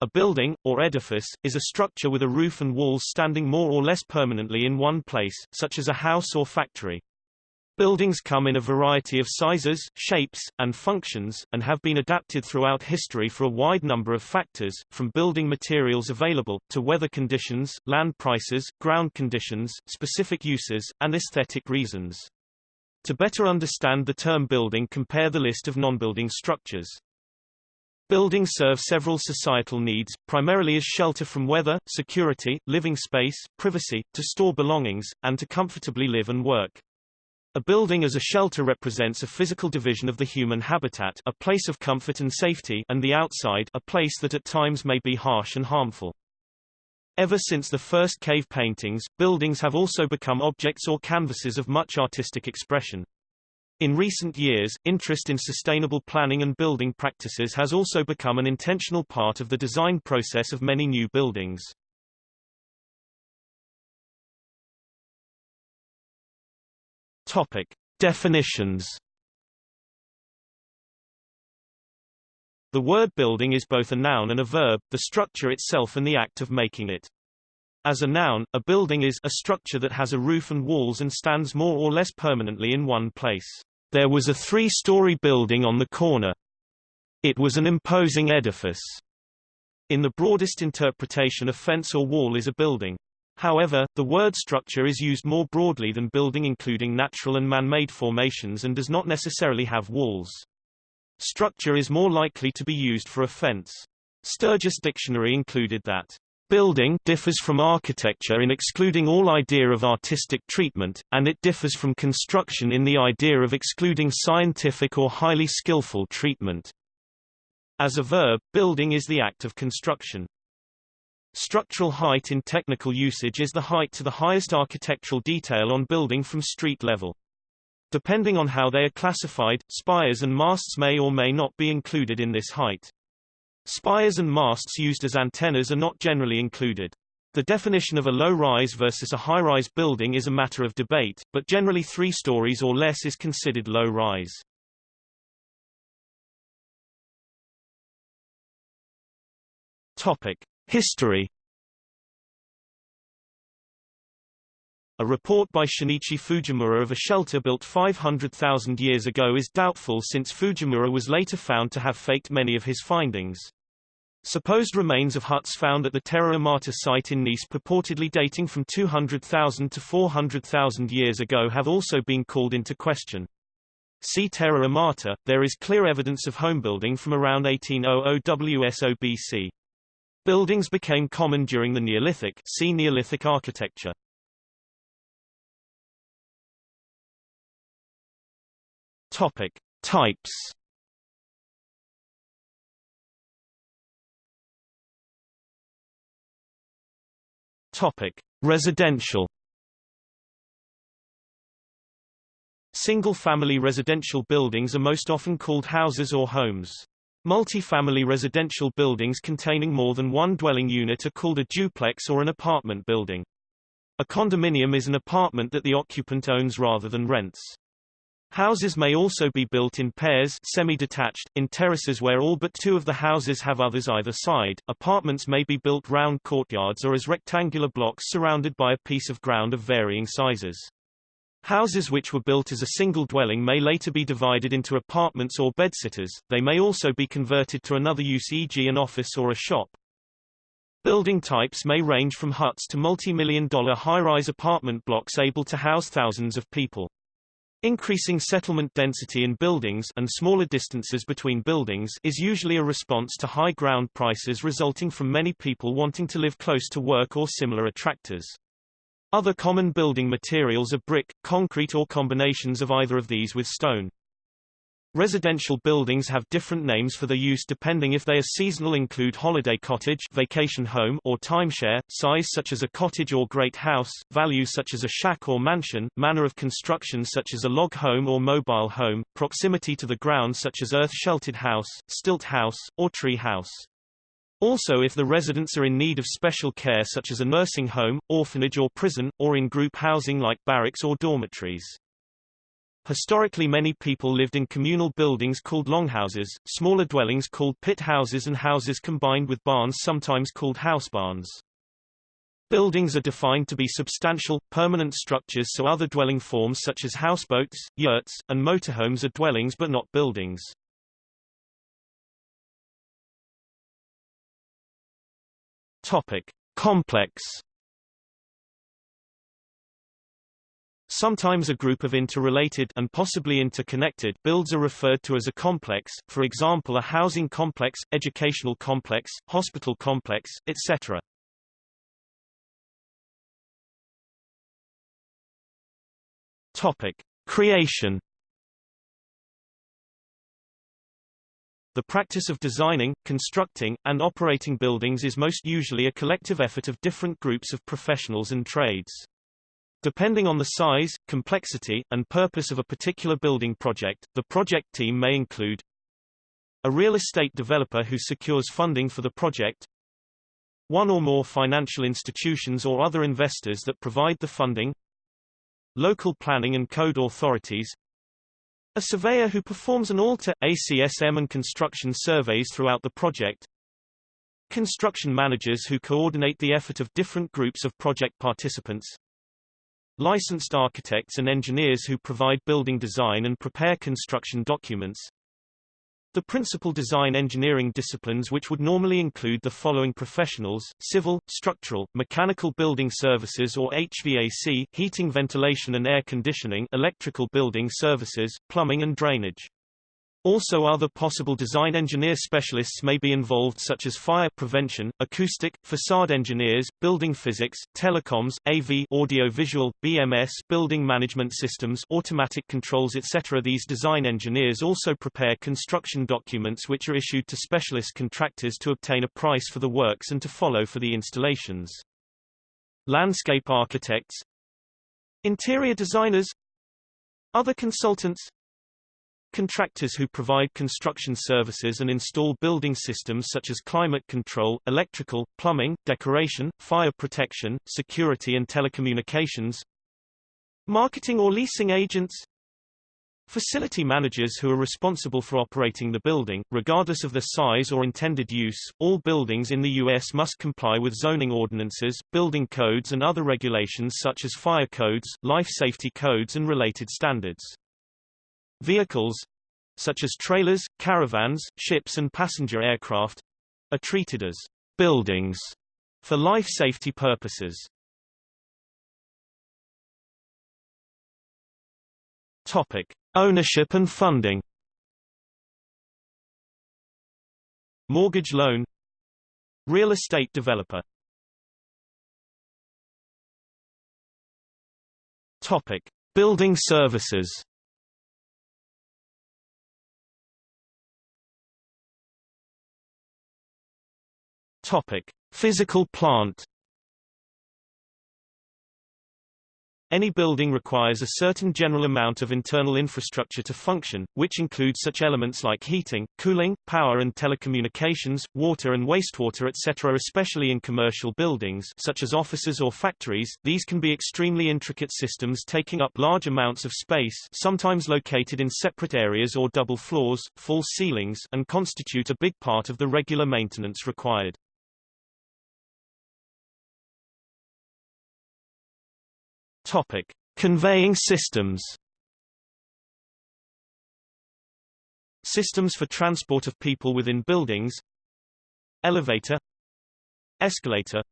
A building, or edifice, is a structure with a roof and walls standing more or less permanently in one place, such as a house or factory. Buildings come in a variety of sizes, shapes, and functions, and have been adapted throughout history for a wide number of factors, from building materials available, to weather conditions, land prices, ground conditions, specific uses, and aesthetic reasons. To better understand the term building compare the list of non-building structures. Buildings serve several societal needs, primarily as shelter from weather, security, living space, privacy, to store belongings, and to comfortably live and work. A building as a shelter represents a physical division of the human habitat a place of comfort and safety and the outside a place that at times may be harsh and harmful. Ever since the first cave paintings, buildings have also become objects or canvases of much artistic expression. In recent years, interest in sustainable planning and building practices has also become an intentional part of the design process of many new buildings. Topic. Definitions The word building is both a noun and a verb, the structure itself and the act of making it. As a noun, a building is a structure that has a roof and walls and stands more or less permanently in one place. There was a three-story building on the corner. It was an imposing edifice. In the broadest interpretation a fence or wall is a building. However, the word structure is used more broadly than building including natural and man-made formations and does not necessarily have walls. Structure is more likely to be used for a fence. Sturgis Dictionary included that Building differs from architecture in excluding all idea of artistic treatment, and it differs from construction in the idea of excluding scientific or highly skillful treatment. As a verb, building is the act of construction. Structural height in technical usage is the height to the highest architectural detail on building from street level. Depending on how they are classified, spires and masts may or may not be included in this height. Spires and masts used as antennas are not generally included. The definition of a low-rise versus a high-rise building is a matter of debate, but generally three stories or less is considered low-rise. Topic: History. A report by Shinichi Fujimura of a shelter built 500,000 years ago is doubtful since Fujimura was later found to have faked many of his findings. Supposed remains of huts found at the Terra Amata site in Nice purportedly dating from 200,000 to 400,000 years ago have also been called into question. See Terra Amata, there is clear evidence of homebuilding from around 1800 WSOBC. Buildings became common during the Neolithic see Neolithic architecture. Topic. Types Topic: Residential. Single-family residential buildings are most often called houses or homes. Multi-family residential buildings containing more than one dwelling unit are called a duplex or an apartment building. A condominium is an apartment that the occupant owns rather than rents. Houses may also be built in pairs semi-detached, in terraces where all but two of the houses have others either side. Apartments may be built round courtyards or as rectangular blocks surrounded by a piece of ground of varying sizes. Houses which were built as a single dwelling may later be divided into apartments or bedsitters, they may also be converted to another use e.g. an office or a shop. Building types may range from huts to multi-million dollar high-rise apartment blocks able to house thousands of people. Increasing settlement density in buildings and smaller distances between buildings is usually a response to high ground prices resulting from many people wanting to live close to work or similar attractors. Other common building materials are brick, concrete or combinations of either of these with stone. Residential buildings have different names for their use depending if they are seasonal include holiday cottage vacation home or timeshare, size such as a cottage or great house, value such as a shack or mansion, manner of construction such as a log home or mobile home, proximity to the ground such as earth-sheltered house, stilt house, or tree house. Also if the residents are in need of special care such as a nursing home, orphanage or prison, or in group housing like barracks or dormitories. Historically many people lived in communal buildings called longhouses, smaller dwellings called pit houses and houses combined with barns sometimes called house barns. Buildings are defined to be substantial, permanent structures so other dwelling forms such as houseboats, yurts, and motorhomes are dwellings but not buildings. Topic. Complex Sometimes a group of interrelated and possibly interconnected builds are referred to as a complex, for example a housing complex, educational complex, hospital complex, etc. Topic: Creation The practice of designing, constructing, and operating buildings is most usually a collective effort of different groups of professionals and trades. Depending on the size, complexity, and purpose of a particular building project, the project team may include a real estate developer who secures funding for the project, one or more financial institutions or other investors that provide the funding, local planning and code authorities, a surveyor who performs an ALTA, ACSM and construction surveys throughout the project, construction managers who coordinate the effort of different groups of project participants, licensed architects and engineers who provide building design and prepare construction documents, the principal design engineering disciplines which would normally include the following professionals, civil, structural, mechanical building services or HVAC, heating ventilation and air conditioning electrical building services, plumbing and drainage. Also other possible design engineer specialists may be involved such as fire prevention, acoustic, facade engineers, building physics, telecoms, AV audio-visual, BMS building management systems automatic controls etc. These design engineers also prepare construction documents which are issued to specialist contractors to obtain a price for the works and to follow for the installations. Landscape architects Interior designers Other consultants Contractors who provide construction services and install building systems such as climate control, electrical, plumbing, decoration, fire protection, security and telecommunications. Marketing or leasing agents Facility managers who are responsible for operating the building, regardless of their size or intended use. All buildings in the U.S. must comply with zoning ordinances, building codes and other regulations such as fire codes, life safety codes and related standards. Vehicles such as trailers, caravans, ships and passenger aircraft are treated as buildings for life safety purposes. Topic: Ownership and funding. Mortgage loan Real estate developer Topic: Building services Topic: Physical plant. Any building requires a certain general amount of internal infrastructure to function, which includes such elements like heating, cooling, power and telecommunications, water and wastewater etc. Especially in commercial buildings such as offices or factories, these can be extremely intricate systems taking up large amounts of space sometimes located in separate areas or double floors, false ceilings and constitute a big part of the regular maintenance required. Topic: Conveying systems. Systems for transport of people within buildings. Elevator. Escalator.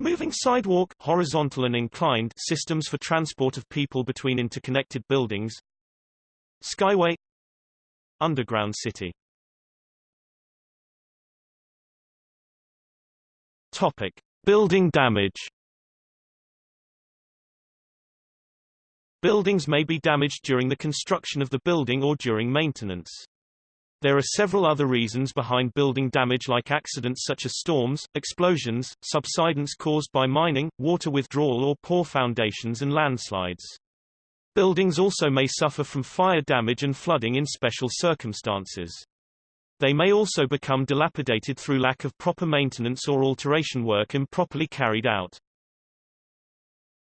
Moving sidewalk horizontal and inclined systems for transport of people between interconnected buildings. Skyway. Underground city. Topic: Building damage. Buildings may be damaged during the construction of the building or during maintenance. There are several other reasons behind building damage like accidents such as storms, explosions, subsidence caused by mining, water withdrawal or poor foundations and landslides. Buildings also may suffer from fire damage and flooding in special circumstances. They may also become dilapidated through lack of proper maintenance or alteration work improperly carried out.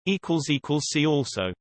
See also